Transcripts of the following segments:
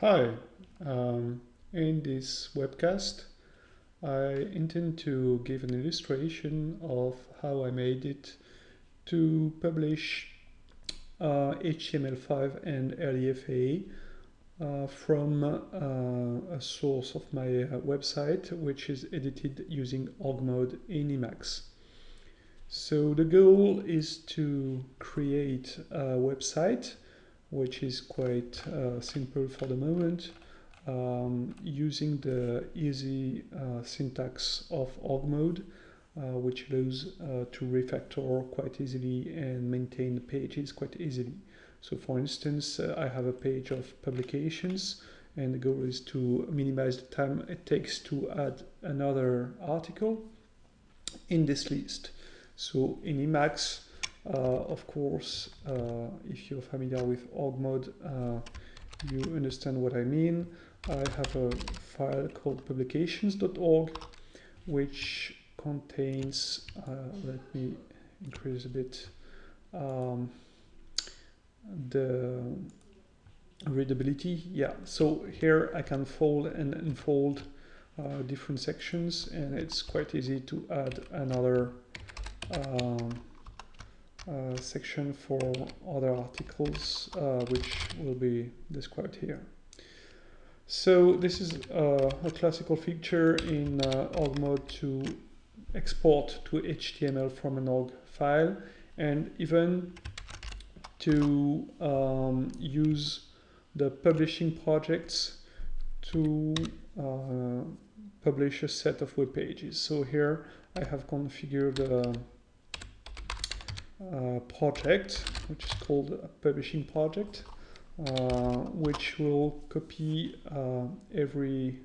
Hi, um, in this webcast I intend to give an illustration of how I made it to publish uh, HTML5 and RDFA uh, from uh, a source of my uh, website which is edited using org mode in Emacs. So the goal is to create a website which is quite uh, simple for the moment, um, using the easy uh, syntax of org mode, uh, which allows uh, to refactor quite easily and maintain the pages quite easily. So for instance, uh, I have a page of publications and the goal is to minimize the time it takes to add another article in this list. So in Emacs, of course, uh, if you're familiar with org mode, uh, you understand what I mean. I have a file called publications.org, which contains, let me increase a bit, um, the readability. Yeah, so here I can fold and unfold uh, different sections and it's quite easy to add another um, uh, section for other articles uh, which will be described here. So this is uh, a classical feature in uh, org mode to export to HTML from an org file and even to um, use the publishing projects to uh, publish a set of web pages. So here I have configured uh, project, which is called a publishing project, uh, which will copy uh, every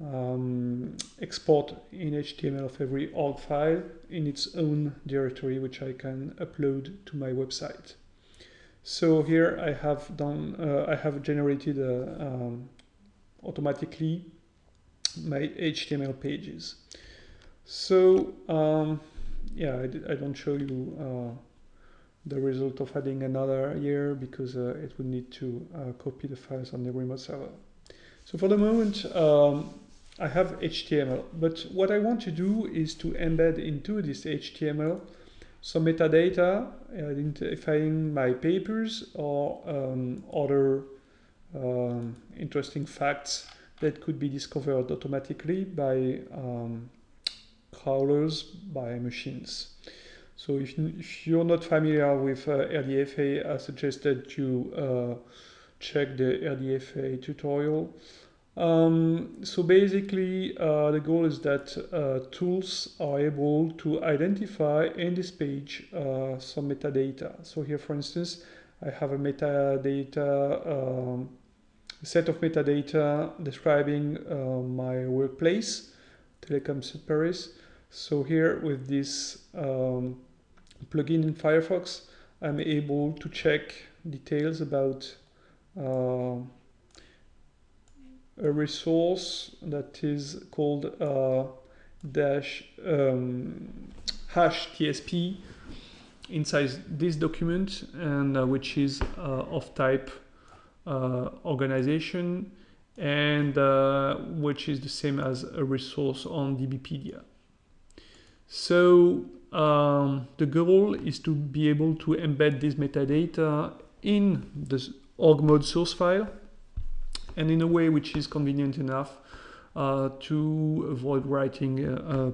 um, export in HTML of every org file in its own directory, which I can upload to my website. So here I have done, uh, I have generated uh, um, automatically my HTML pages. So um, yeah, I, I, don't show you uh, the result of adding another year because uh, it would need to uh, copy the files on the remote server. So for the moment, um, I have HTML, but what I want to do is to embed into this HTML some metadata identifying my papers or um, other um, interesting facts that could be discovered automatically by um, crawlers by machines. So if, if you're not familiar with uh, RDFA, I suggest that you uh, check the RDFA tutorial. Um, so basically, uh, the goal is that uh, tools are able to identify in this page some metadata. So here, for instance, I have a metadata, um, set of metadata describing uh, my workplace, Telecom Paris. So here with this um, plugin in Firefox, I'm able to check details about uh, a resource that is called uh, dash um, hash TSP inside this document and uh, which is uh, of type uh, organization and uh, which is the same as a resource on DBpedia. So um, the goal is to be able to embed this metadata in the org mode source file and in a way which is convenient enough uh, to avoid writing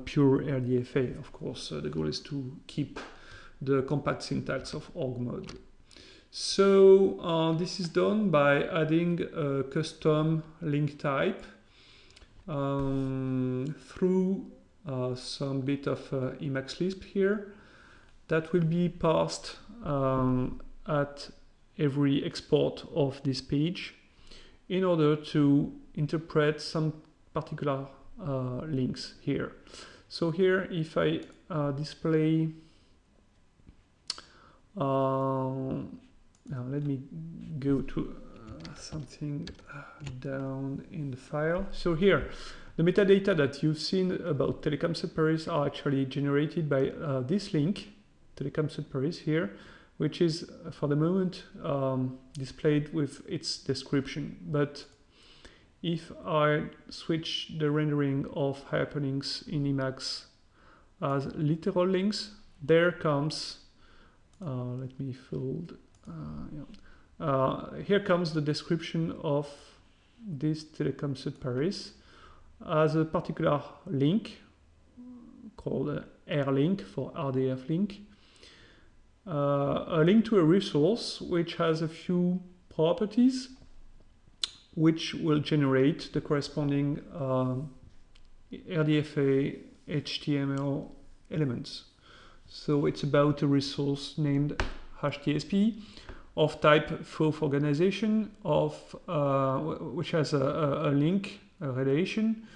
pure RDFA. Of course, uh, the goal is to keep the compact syntax of org mode. So uh, this is done by adding a custom link type um, through some bit of uh, Emacs Lisp here that will be passed um, at every export of this page in order to interpret some particular uh, links here. So here, if I uh, display, uh, now let me go to uh, something down in the file. So here, the metadata that you've seen about Telecom Sud Paris are actually generated by uh, this link, Telecom Sud Paris here, which is for the moment um, displayed with its description. But if I switch the rendering of hyperlinks in Emacs as literal links, there comes, uh, let me fold, uh, yeah. uh, here comes the description of this Telecom Sud Paris as a particular link called R-link for RDF link. Uh, a link to a resource which has a few properties which will generate the corresponding uh, RDFA HTML elements. So it's about a resource named HTSP of type FOAF organization of uh, which has a, a, a, link, a relation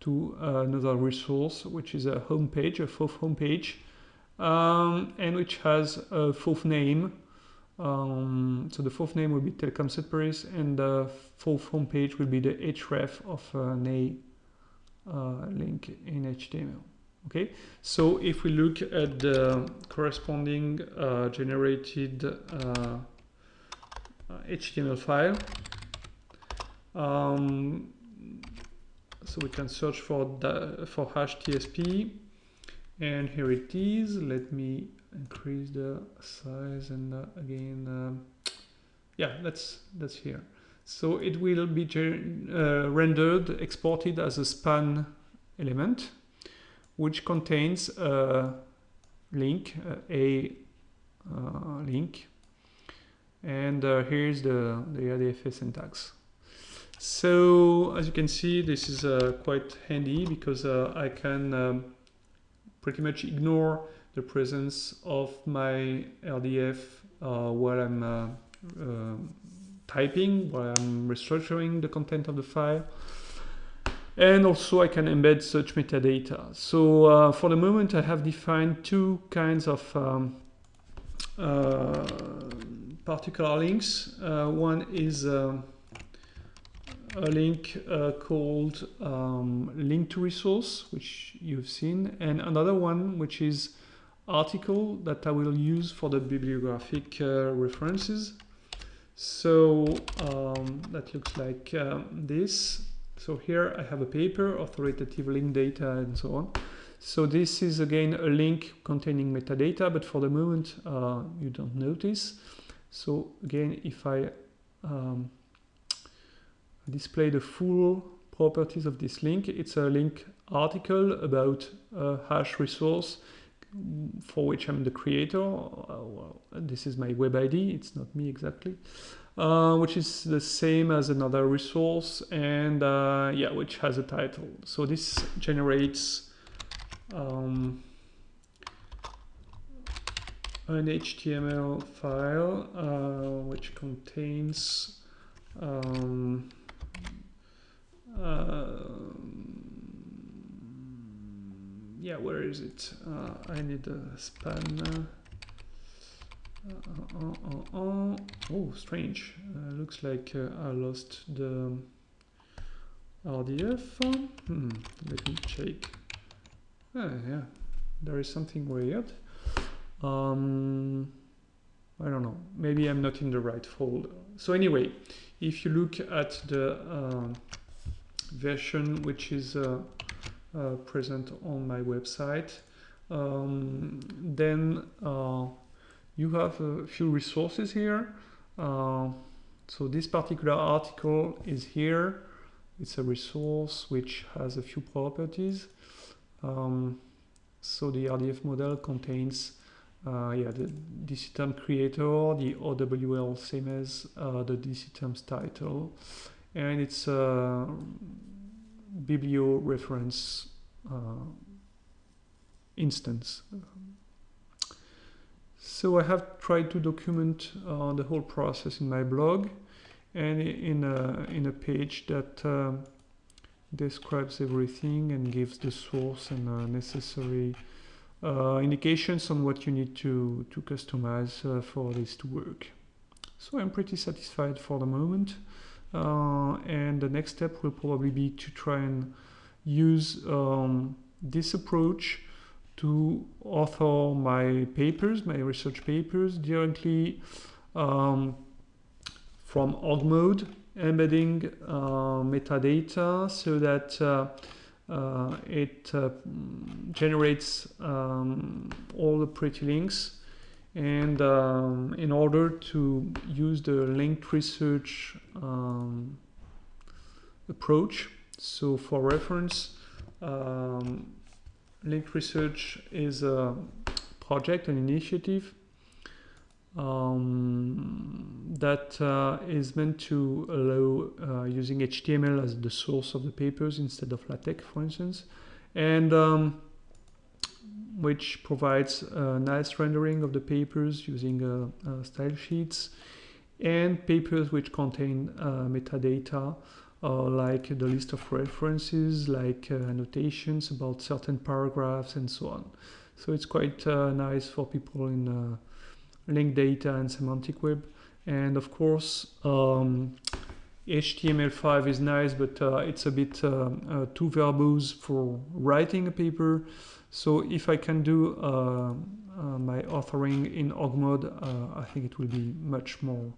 to another resource, which is a home page, a FOAF homepage, um, and which has a FOAF name. Um, so the FOAF name will be Telecom Sud Paris, and the FOAF homepage will be the href of an A uh, link in HTML. Okay, so if we look at the corresponding uh, generated uh, HTML file, um, so we can search for the, for hash TSP, and here it is. Let me increase the size and uh, again, um, yeah, that's that's here. So it will be uh, rendered, exported as a span element which contains a link, a uh, link, and uh, here's the, the RDFA syntax. So as you can see, this is uh, quite handy because uh, I can um, pretty much ignore the presence of my RDF uh, while I'm uh, typing, while I'm restructuring the content of the file and also I can embed such metadata. So uh, for the moment I have defined two kinds of um, uh, particular links. One is uh, a link uh, called um, link to resource, which you've seen, and another one which is article that I will use for the bibliographic uh, references. So um, that looks like um, this. So here I have a paper, authoritative link data and so on. So this is again a link containing metadata, but for the moment uh, you don't notice. So again, if I um, display the full properties of this link, it's a link article about a hash resource for which I'm the creator. Uh, well, this is my web ID, it's not me exactly. Uh, which is the same as another resource and uh, yeah, which has a title. So this generates um, an HTML file uh, which contains um, yeah, where is it? Uh, I need a span. Uh, uh, uh, oh, strange. looks like I lost the RDF. Hmm, let me check. Ah, yeah, there is something weird. Um, I don't know. Maybe I'm not in the right folder. So anyway, if you look at the uh, version which is uh, uh, present on my website, um, then you have a few resources here. Uh, so this particular article is here. It's a resource which has a few properties. Um, so the RDF model contains uh, yeah, the DC term creator, the OWL same as uh, the DC terms title, and it's a biblio reference uh, instance. So I have tried to document uh, the whole process in my blog and in a, in a page that um, describes everything and gives the source and uh, necessary uh, indications on what you need to, to customize uh, for this to work. So I'm pretty satisfied for the moment. Uh, and the next step will probably be to try and use um, this approach to author my papers, my research papers directly um, from org mode, embedding uh, metadata so that uh, uh, it uh, generates um, all the pretty links and um, in order to use the linked research um, approach. So for reference um, linked research is a project an initiative um, that uh, is meant to allow uh, using HTML as the source of the papers instead of LaTeX for instance and um, which provides a nice rendering of the papers using uh, uh, style sheets and papers which contain uh, metadata like the list of references, like annotations about certain paragraphs and so on. So it's quite nice for people in linked data and semantic web. And of course, um, HTML5 is nice, but uh, it's a bit uh, uh, too verbose for writing a paper. So if I can do uh, uh, my authoring in org mode, uh, I think it will be much more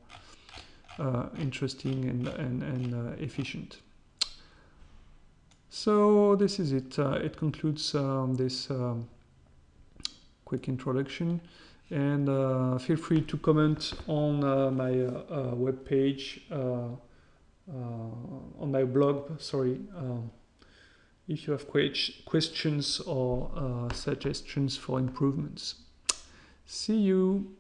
interesting and, and, and efficient. So this is it. it concludes um, this um, quick introduction and uh, feel free to comment on uh, my uh, web page on my blog sorry if you have questions or uh, suggestions for improvements. See you!